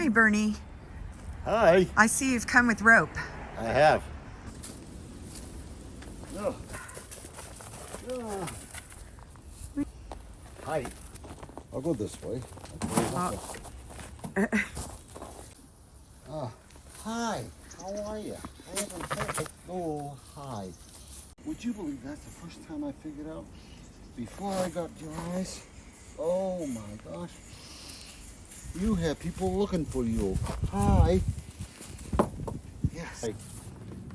Hi, Bernie. Hi. I see you've come with rope. I have. Oh. Oh. Hi. I'll go this way. Oh. Hi. How are you? I haven't heard. Oh, hi. Would you believe that's the first time I figured out before I got your eyes? Oh my gosh. You have people looking for you. Hi. Yes. Hey,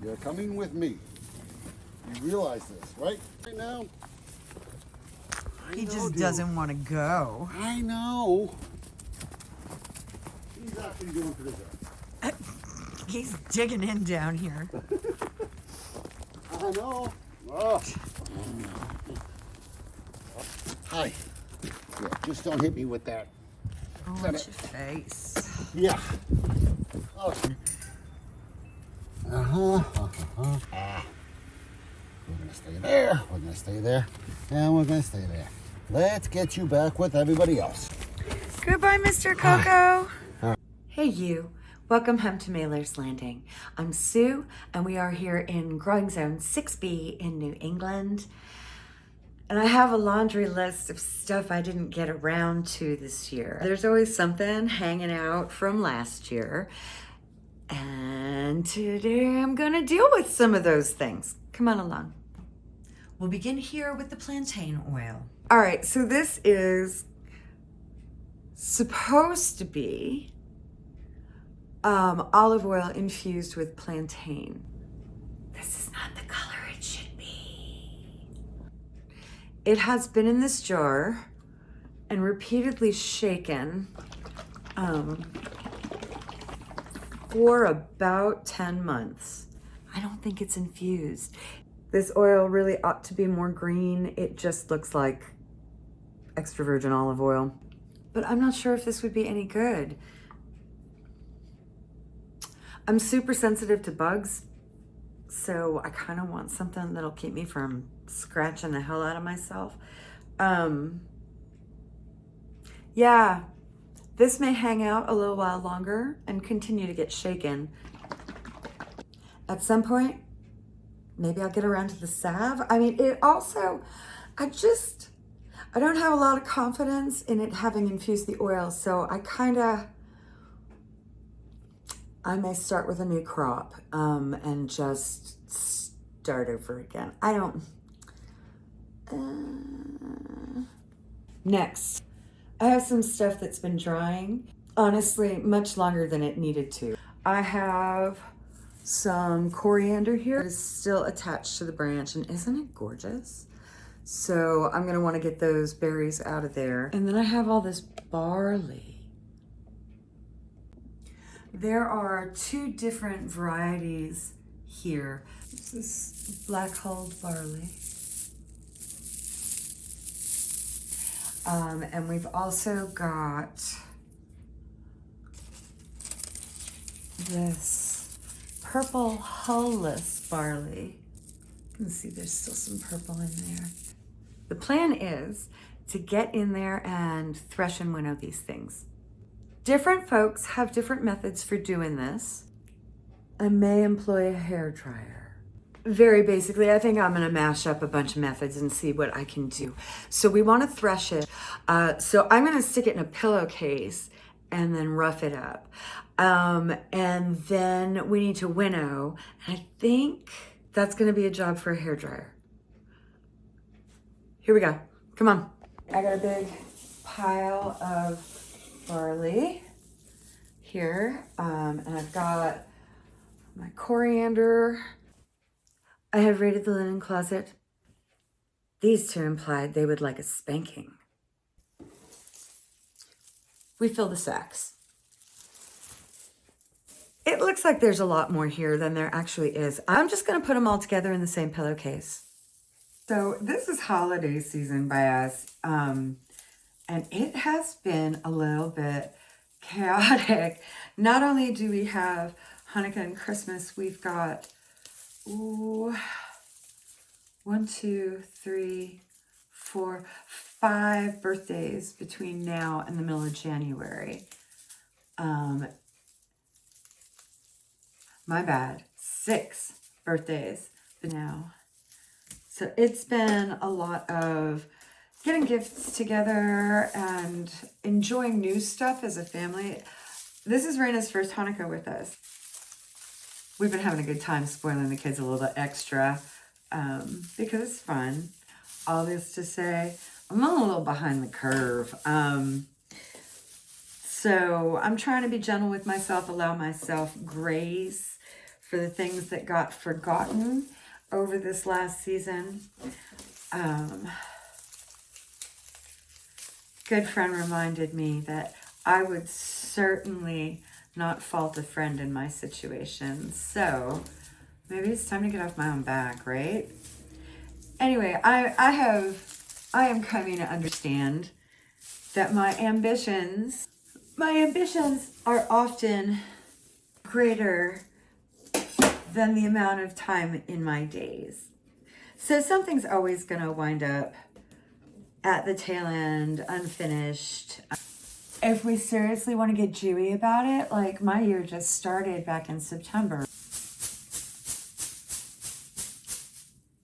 you're coming with me. You realize this, right? Right now. I He know, just dude. doesn't want to go. I know. He's actually doing pretty good. He's digging in down here. I know. Oh. Hi. Yeah, just don't hit me with that. Oh, watch your face. Yeah. Uh-huh. Uh-huh. Ah. We're gonna stay there. We're gonna stay there. And we're gonna stay there. Let's get you back with everybody else. Goodbye, Mr. Coco. Hey you, welcome home to Mailer's Landing. I'm Sue and we are here in Growing Zone 6B in New England. And I have a laundry list of stuff I didn't get around to this year. There's always something hanging out from last year. And today I'm gonna deal with some of those things. Come on along. We'll begin here with the plantain oil. All right, so this is supposed to be um, olive oil infused with plantain. This is not the color it should be. It has been in this jar and repeatedly shaken um, for about 10 months. I don't think it's infused. This oil really ought to be more green. It just looks like extra virgin olive oil. But I'm not sure if this would be any good. I'm super sensitive to bugs, so I kind of want something that'll keep me from scratching the hell out of myself. Um, yeah, this may hang out a little while longer and continue to get shaken. At some point, maybe I'll get around to the salve. I mean, it also, I just, I don't have a lot of confidence in it having infused the oil, so I kind of, I may start with a new crop um, and just start over again. I don't. Uh... Next, I have some stuff that's been drying, honestly, much longer than it needed to. I have some coriander here. It is still attached to the branch, and isn't it gorgeous? So I'm gonna wanna get those berries out of there. And then I have all this barley. There are two different varieties here. This is black hulled barley. Um, and we've also got this purple hullless barley. You can see there's still some purple in there. The plan is to get in there and thresh and winnow these things. Different folks have different methods for doing this. I may employ a hair dryer. Very basically, I think I'm gonna mash up a bunch of methods and see what I can do. So we wanna thresh it. Uh, so I'm gonna stick it in a pillowcase and then rough it up. Um, and then we need to winnow. And I think that's gonna be a job for a hair dryer. Here we go. Come on. I got a big pile of barley here. Um, and I've got my coriander. I have raided the linen closet. These two implied they would like a spanking. We fill the sacks. It looks like there's a lot more here than there actually is. I'm just gonna put them all together in the same pillowcase. So this is holiday season by us. Um, and it has been a little bit chaotic. Not only do we have Hanukkah and Christmas, we've got ooh, one, two, three, four, five birthdays between now and the middle of January. Um, my bad. Six birthdays for now. So it's been a lot of getting gifts together and enjoying new stuff as a family. This is Raina's first Hanukkah with us. We've been having a good time spoiling the kids a little bit extra um, because it's fun. All this to say, I'm a little behind the curve. Um, so I'm trying to be gentle with myself, allow myself grace for the things that got forgotten over this last season. Um, good friend reminded me that I would certainly not fault a friend in my situation. So maybe it's time to get off my own back, right? Anyway, I, I have, I am coming to understand that my ambitions, my ambitions are often greater than the amount of time in my days. So something's always going to wind up at the tail end, unfinished. If we seriously want to get Jewy about it, like my year just started back in September.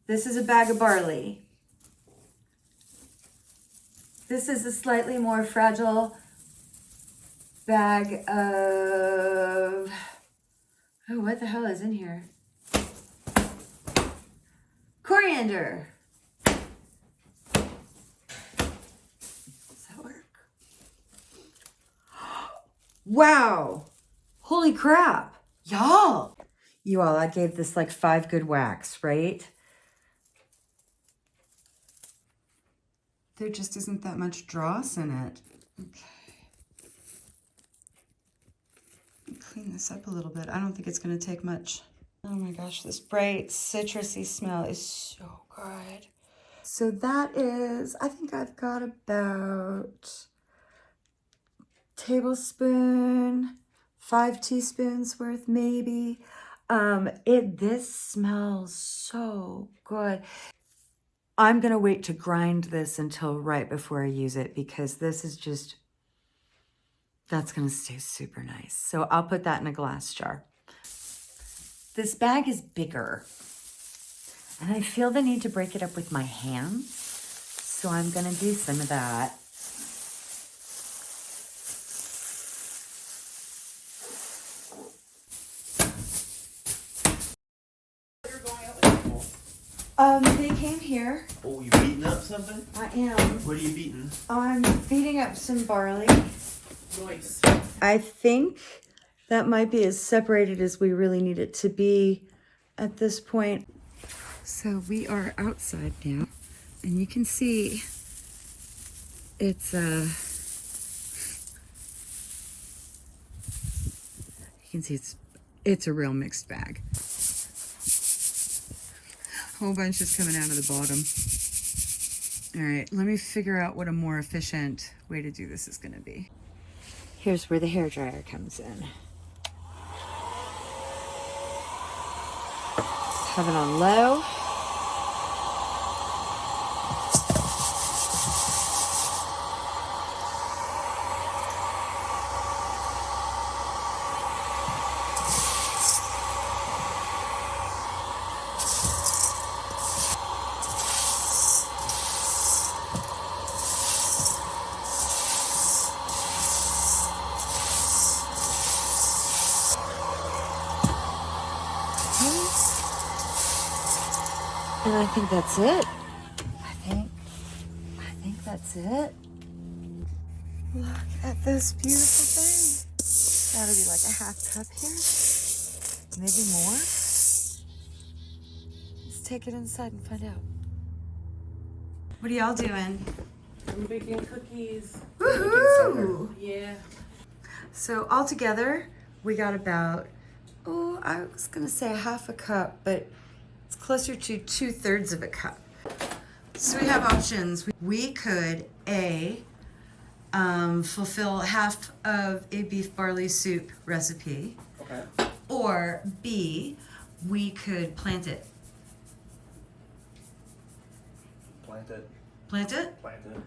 This is a bag of barley. This is a slightly more fragile bag of, oh, what the hell is in here? Coriander. Does that work? Wow. Holy crap. Y'all. You all, I gave this like five good whacks, right? There just isn't that much dross in it. Okay. Clean this up a little bit. I don't think it's going to take much. Oh my gosh, this bright citrusy smell is so good. So that is, I think I've got about tablespoon, five teaspoons worth maybe. Um, it this smells so good. I'm gonna wait to grind this until right before I use it because this is just, that's gonna stay super nice. So I'll put that in a glass jar. This bag is bigger and I feel the need to break it up with my hands. So I'm gonna do some of that. Um, they came here. Oh, you beating up something? I am. What are you beating? I'm beating up some barley. Nice. I think that might be as separated as we really need it to be at this point. So we are outside now, and you can see it's uh you can see it's it's a real mixed bag. Whole bunch is coming out of the bottom. All right, let me figure out what a more efficient way to do this is going to be. Here's where the hair dryer comes in. Have it on low. And I think that's it. I think, I think that's it. Look at this beautiful thing. That'll be like a half cup here. Maybe more. Let's take it inside and find out. What are y'all doing? I'm baking cookies. Woohoo! Yeah. So all together, we got about, oh, I was gonna say a half a cup, but it's closer to two thirds of a cup. So we have options. We could A, um, fulfill half of a beef barley soup recipe, Okay. or B, we could plant it. Plant it. Plant it? Plant it.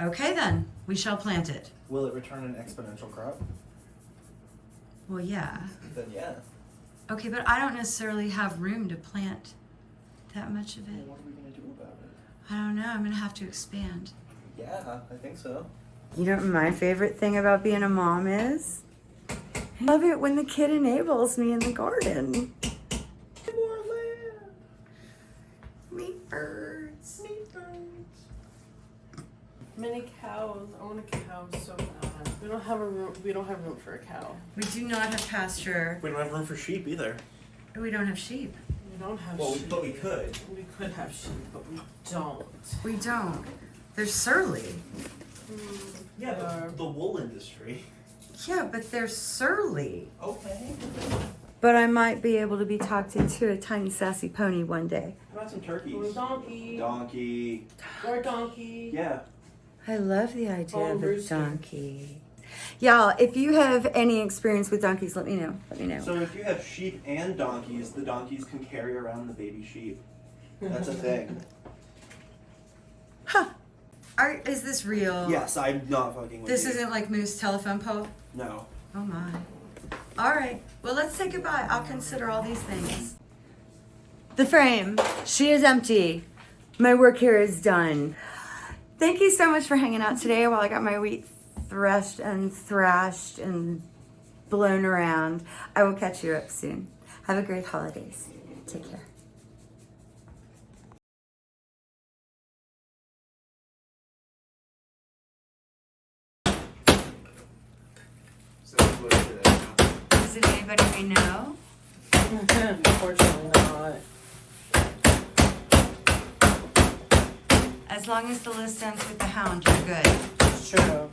Okay, then. We shall plant it. Will it return an exponential crop? Well, yeah. Then yeah. Okay, but I don't necessarily have room to plant that much of Well, it. what are we gonna do about it? I don't know. I'm going to have to expand. Yeah, I think so. You know what my favorite thing about being a mom is? I love it when the kid enables me in the garden. Don't have a room. We don't have room for a cow. We do not have pasture. We don't have room for sheep either. We don't have sheep. We don't have Well, we, sheep. but we could. We could have sheep, but we don't. We don't. They're surly. Yeah, Uh, but the wool industry. Yeah, but they're surly. Okay. But I might be able to be talked into a tiny sassy pony one day. How about some Or a turkeys? donkey. Donkey. Or a donkey. Yeah. I love the idea Oh, of a rooster. donkey. Y'all, if you have any experience with donkeys, let me know. Let me know. So if you have sheep and donkeys, the donkeys can carry around the baby sheep. That's a thing. Huh. Are, is this real? yes, I'm not fucking with This you. isn't like Moose telephone pole? No. Oh my. All right. Well, let's say goodbye. I'll consider all these things. The frame, she is empty. My work here is done. Thank you so much for hanging out today while I got my wheat threshed and thrashed and blown around. I will catch you up soon. Have a great holidays. Take care. So that's what it is. Is it anybody we know? Unfortunately not. As long as the list ends with the hound, you're good. It's true.